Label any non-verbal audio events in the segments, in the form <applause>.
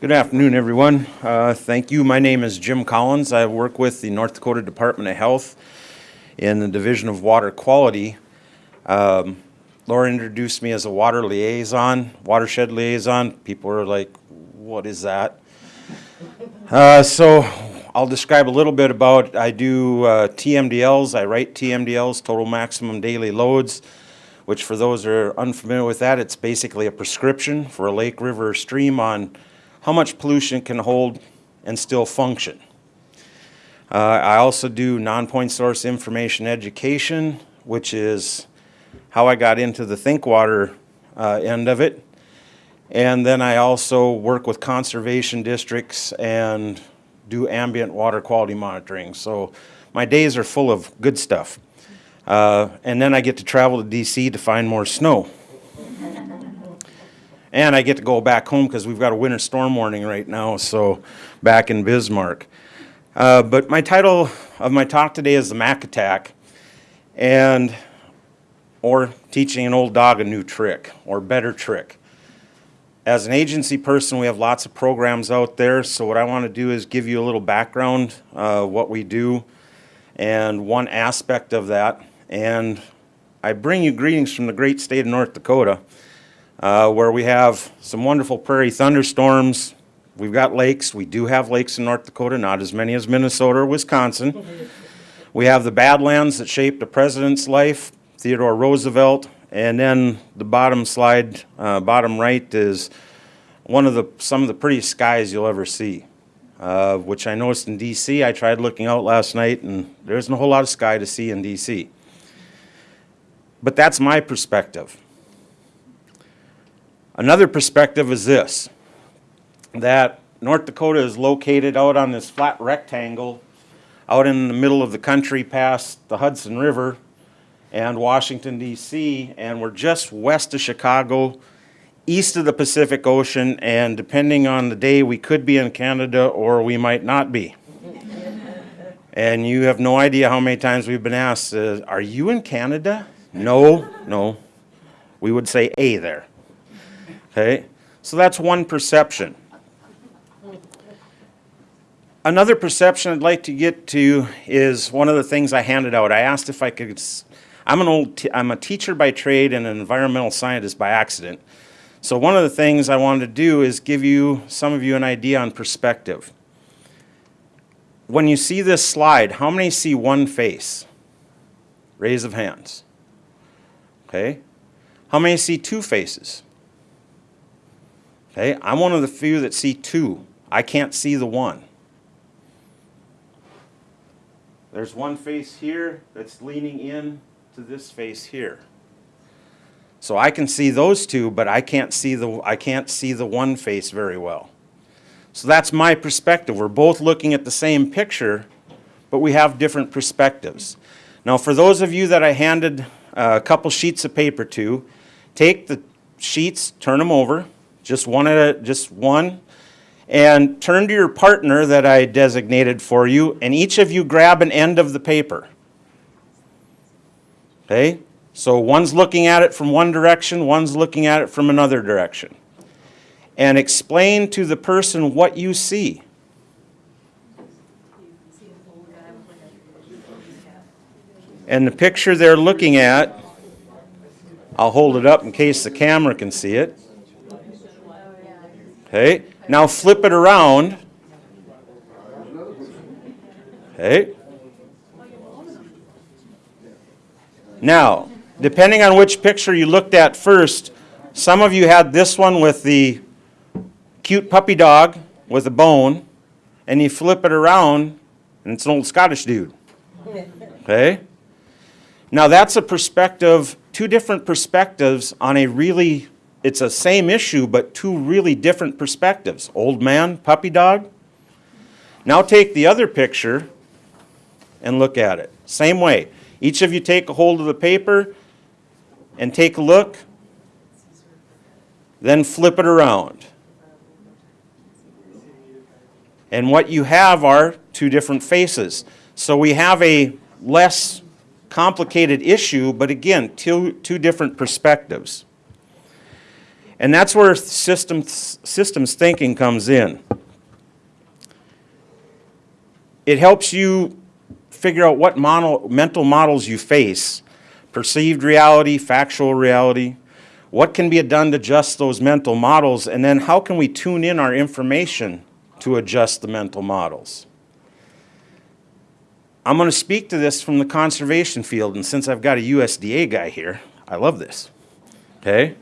Good afternoon, everyone. Uh, Thank you. My name is Jim Collins. I work with the North Dakota Department of Health in the Division of Water Quality. Um, Laura introduced me as a water liaison, watershed liaison. People are like, what is that? Uh, So I'll describe a little bit about, I do uh, TMDLs, I write TMDLs, total maximum daily loads, which for those who are unfamiliar with that, it's basically a prescription for a lake, river, or stream on how much pollution can hold and still function. Uh, I also do non-point source information education, which is how I got into the Think Water uh, end of it. And then I also work with conservation districts and do ambient water quality monitoring. So my days are full of good stuff. Uh, and then I get to travel to DC to find more snow. And I get to go back home because we've got a winter storm warning right now, so back in Bismarck. Uh, but my title of my talk today is the Mac Attack, and or teaching an old dog a new trick or better trick. As an agency person, we have lots of programs out there, so what I want to do is give you a little background, uh, what we do, and one aspect of that. And I bring you greetings from the great state of North Dakota uh, where we have some wonderful prairie thunderstorms. We've got lakes. We do have lakes in North Dakota, not as many as Minnesota or Wisconsin. We have the Badlands that shaped the president's life, Theodore Roosevelt, and then the bottom slide, uh, bottom right is one of the, some of the prettiest skies you'll ever see. Uh, which I noticed in DC. I tried looking out last night and there isn't a whole lot of sky to see in DC. But that's my perspective. Another perspective is this, that North Dakota is located out on this flat rectangle out in the middle of the country past the Hudson River and Washington DC and we're just west of Chicago, east of the Pacific Ocean and depending on the day we could be in Canada or we might not be. <laughs> and you have no idea how many times we've been asked, uh, are you in Canada? No, no. We would say A there. Okay, so that's one perception. Another perception I'd like to get to is one of the things I handed out. I asked if I could, I'm an old, I'm a teacher by trade and an environmental scientist by accident. So one of the things I wanted to do is give you, some of you, an idea on perspective. When you see this slide, how many see one face? Raise of hands. Okay. How many see two faces? Okay, I'm one of the few that see two. I can't see the one. There's one face here that's leaning in to this face here. So I can see those two, but I can't see the I can't see the one face very well. So that's my perspective. We're both looking at the same picture, but we have different perspectives. Now for those of you that I handed a couple sheets of paper to, take the sheets, turn them over, just one at a, just one. And turn to your partner that I designated for you, and each of you grab an end of the paper. Okay? So one's looking at it from one direction, one's looking at it from another direction. And explain to the person what you see. And the picture they're looking at, I'll hold it up in case the camera can see it. Okay, now flip it around. Okay. Now, depending on which picture you looked at first, some of you had this one with the cute puppy dog with a bone, and you flip it around, and it's an old Scottish dude. Okay? Now that's a perspective, two different perspectives on a really it's a same issue, but two really different perspectives. Old man, puppy dog. Now take the other picture and look at it. Same way. Each of you take a hold of the paper and take a look, then flip it around. And what you have are two different faces. So we have a less complicated issue, but again, two, two different perspectives. And that's where systems, systems thinking comes in. It helps you figure out what model, mental models you face, perceived reality, factual reality, what can be done to adjust those mental models, and then how can we tune in our information to adjust the mental models. I'm going to speak to this from the conservation field, and since I've got a USDA guy here, I love this. Okay?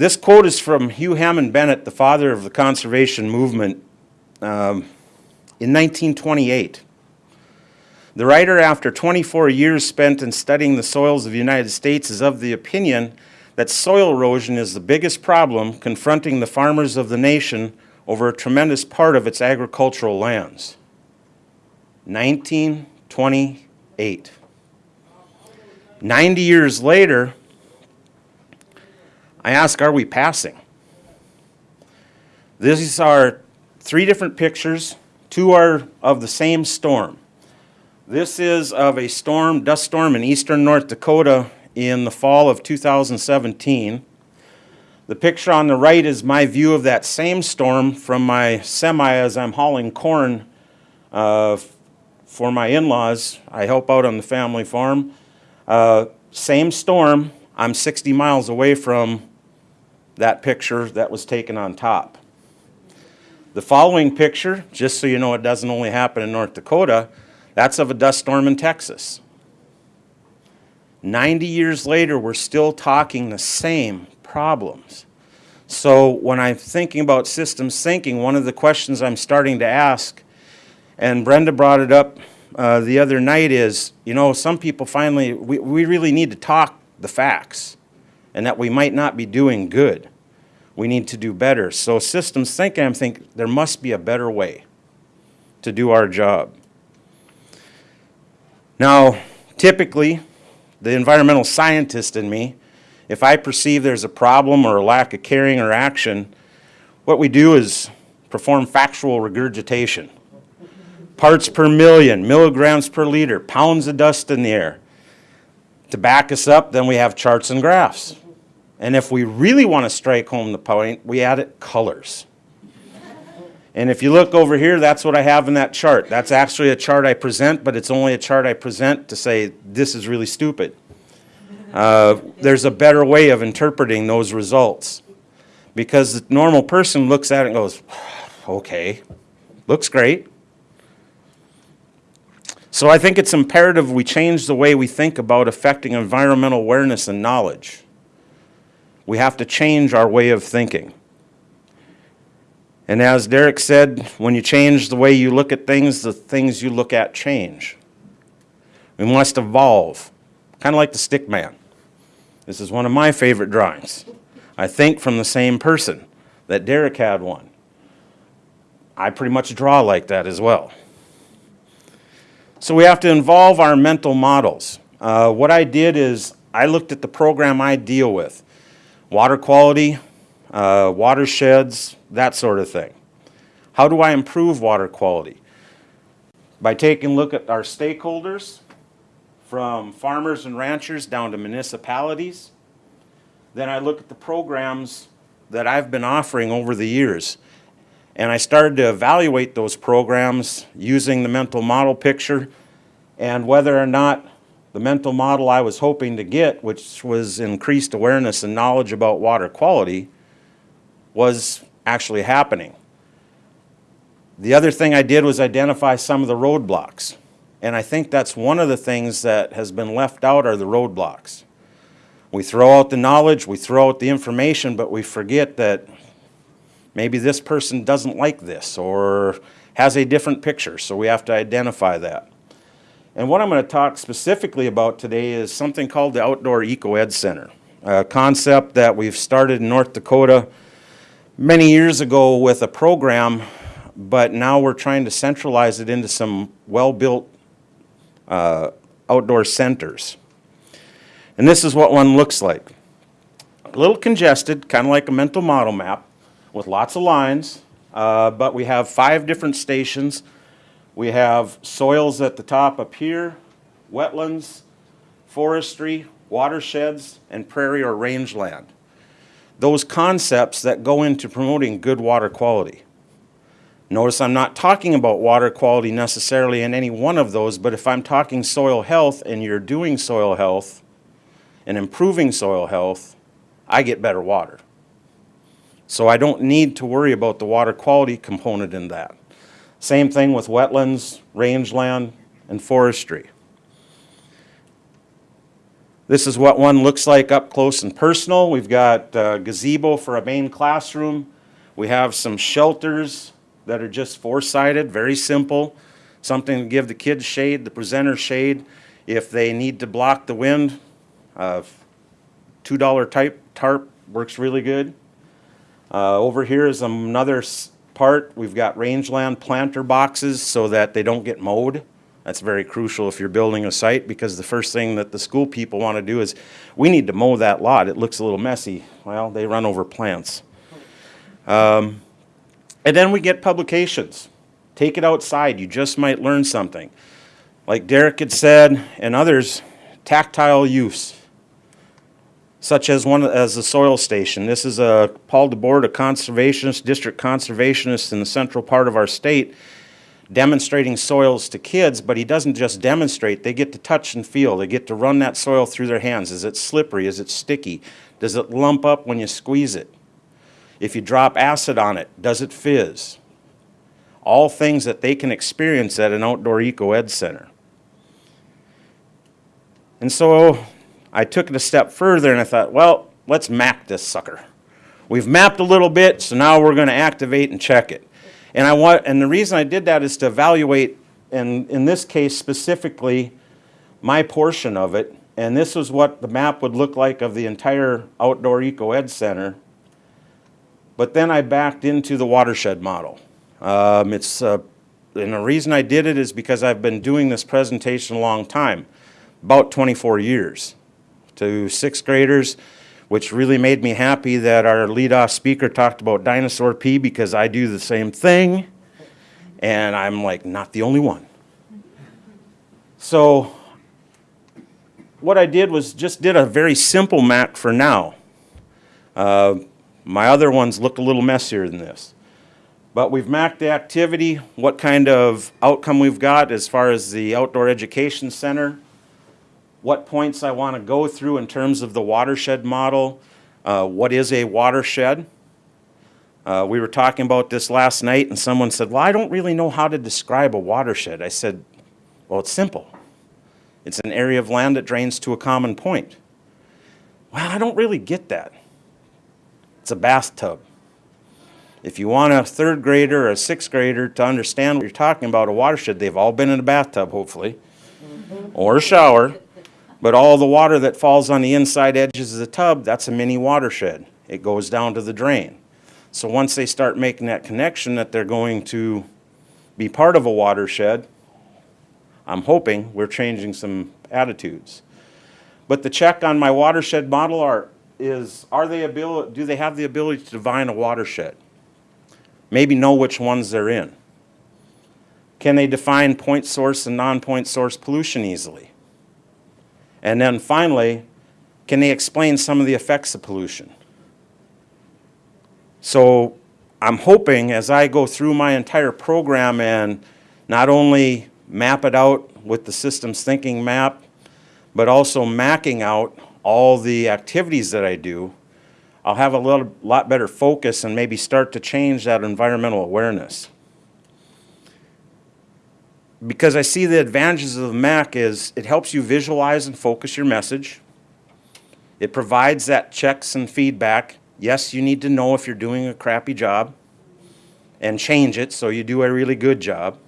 This quote is from Hugh Hammond Bennett, the father of the conservation movement, um, in 1928. The writer, after 24 years spent in studying the soils of the United States, is of the opinion that soil erosion is the biggest problem confronting the farmers of the nation over a tremendous part of its agricultural lands. 1928. 90 years later, I ask, are we passing? These are three different pictures. Two are of the same storm. This is of a storm, dust storm in eastern North Dakota in the fall of 2017. The picture on the right is my view of that same storm from my semi as I'm hauling corn uh, for my in-laws. I help out on the family farm. Uh, same storm, I'm 60 miles away from that picture that was taken on top. The following picture, just so you know it doesn't only happen in North Dakota, that's of a dust storm in Texas. 90 years later, we're still talking the same problems. So when I'm thinking about systems thinking, one of the questions I'm starting to ask, and Brenda brought it up uh, the other night is, you know, some people finally, we, we really need to talk the facts and that we might not be doing good. We need to do better. So systems thinking, I'm thinking there must be a better way to do our job. Now, typically, the environmental scientist in me, if I perceive there's a problem or a lack of caring or action, what we do is perform factual regurgitation. Parts per million, milligrams per liter, pounds of dust in the air. To back us up, then we have charts and graphs. And if we really want to strike home the point, we add it colors. And if you look over here, that's what I have in that chart. That's actually a chart I present, but it's only a chart I present to say this is really stupid. Uh, there's a better way of interpreting those results. Because the normal person looks at it and goes, okay, looks great. So I think it's imperative we change the way we think about affecting environmental awareness and knowledge. We have to change our way of thinking. And as Derek said, when you change the way you look at things, the things you look at change. We must evolve, kind of like the stick man. This is one of my favorite drawings. I think from the same person that Derek had one. I pretty much draw like that as well. So we have to involve our mental models. Uh, what I did is I looked at the program I deal with. Water quality, uh, watersheds, that sort of thing. How do I improve water quality? By taking a look at our stakeholders, from farmers and ranchers down to municipalities. Then I look at the programs that I've been offering over the years. And I started to evaluate those programs using the mental model picture and whether or not the mental model I was hoping to get, which was increased awareness and knowledge about water quality, was actually happening. The other thing I did was identify some of the roadblocks. And I think that's one of the things that has been left out are the roadblocks. We throw out the knowledge, we throw out the information, but we forget that maybe this person doesn't like this or has a different picture, so we have to identify that. And what I'm going to talk specifically about today is something called the Outdoor Eco Ed Center, a concept that we've started in North Dakota many years ago with a program, but now we're trying to centralize it into some well-built uh, outdoor centers. And this is what one looks like. A little congested, kind of like a mental model map with lots of lines, uh, but we have five different stations. We have soils at the top up here, wetlands, forestry, watersheds, and prairie or rangeland. those concepts that go into promoting good water quality. Notice I'm not talking about water quality necessarily in any one of those, but if I'm talking soil health and you're doing soil health and improving soil health, I get better water. So I don't need to worry about the water quality component in that. Same thing with wetlands, rangeland, and forestry. This is what one looks like up close and personal. We've got uh, gazebo for a main classroom. We have some shelters that are just four-sided, very simple. Something to give the kids shade, the presenter shade. If they need to block the wind, uh, $2 type tarp works really good. Uh, over here is another part. We've got rangeland planter boxes so that they don't get mowed. That's very crucial if you're building a site because the first thing that the school people want to do is, we need to mow that lot. It looks a little messy. Well, they run over plants. Um, and then we get publications. Take it outside. You just might learn something. Like Derek had said, and others, tactile use such as one as the soil station. This is a Paul DeBoard, a conservationist, district conservationist in the central part of our state, demonstrating soils to kids, but he doesn't just demonstrate, they get to touch and feel. They get to run that soil through their hands. Is it slippery? Is it sticky? Does it lump up when you squeeze it? If you drop acid on it, does it fizz? All things that they can experience at an outdoor eco ed center. And so I took it a step further and I thought, well, let's map this sucker. We've mapped a little bit, so now we're going to activate and check it. And I want, and the reason I did that is to evaluate, and in this case specifically, my portion of it. And this was what the map would look like of the entire outdoor eco ed center. But then I backed into the watershed model. Um, it's, uh, and the reason I did it is because I've been doing this presentation a long time, about 24 years to sixth graders, which really made me happy that our lead-off speaker talked about dinosaur pee because I do the same thing. And I'm like, not the only one. So what I did was just did a very simple map for now. Uh, my other ones look a little messier than this. But we've mapped the activity, what kind of outcome we've got as far as the outdoor education center, what points I want to go through in terms of the watershed model. Uh, what is a watershed? Uh, we were talking about this last night, and someone said, Well, I don't really know how to describe a watershed. I said, Well, it's simple. It's an area of land that drains to a common point. Well, I don't really get that. It's a bathtub. If you want a third grader or a sixth grader to understand what you're talking about, a watershed, they've all been in a bathtub, hopefully, or a shower. But all the water that falls on the inside edges of the tub, that's a mini watershed. It goes down to the drain. So once they start making that connection that they're going to be part of a watershed, I'm hoping we're changing some attitudes. But the check on my watershed model are, is, are they ability, do they have the ability to define a watershed? Maybe know which ones they're in. Can they define point source and non-point source pollution easily? And then finally, can they explain some of the effects of pollution? So I'm hoping as I go through my entire program and not only map it out with the systems thinking map, but also macking out all the activities that I do, I'll have a little, lot better focus and maybe start to change that environmental awareness. Because I see the advantages of the MAC is it helps you visualize and focus your message. It provides that checks and feedback. Yes, you need to know if you're doing a crappy job and change it so you do a really good job.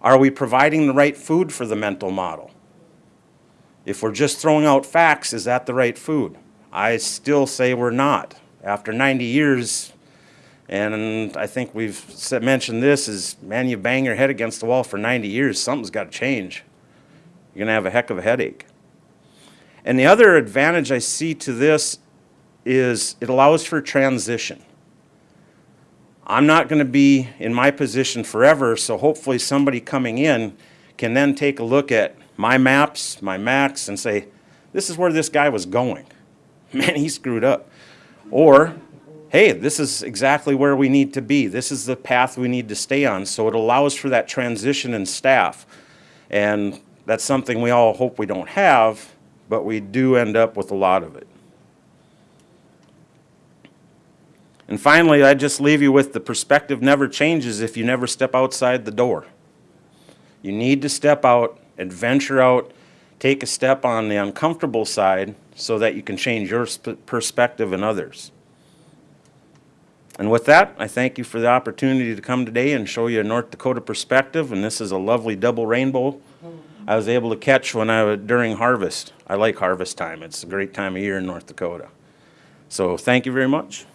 Are we providing the right food for the mental model? If we're just throwing out facts, is that the right food? I still say we're not. After 90 years, and I think we've said, mentioned this, is man, you bang your head against the wall for 90 years, something's got to change. You're going to have a heck of a headache. And the other advantage I see to this is it allows for transition. I'm not going to be in my position forever, so hopefully somebody coming in can then take a look at my maps, my max, and say, this is where this guy was going. <laughs> man, he screwed up. Or, hey, this is exactly where we need to be. This is the path we need to stay on. So it allows for that transition in staff. And that's something we all hope we don't have, but we do end up with a lot of it. And finally, I just leave you with the perspective never changes if you never step outside the door. You need to step out, adventure out, take a step on the uncomfortable side so that you can change your perspective and others. And with that, I thank you for the opportunity to come today and show you a North Dakota perspective. And this is a lovely double rainbow I was able to catch when I was during harvest. I like harvest time. It's a great time of year in North Dakota. So thank you very much.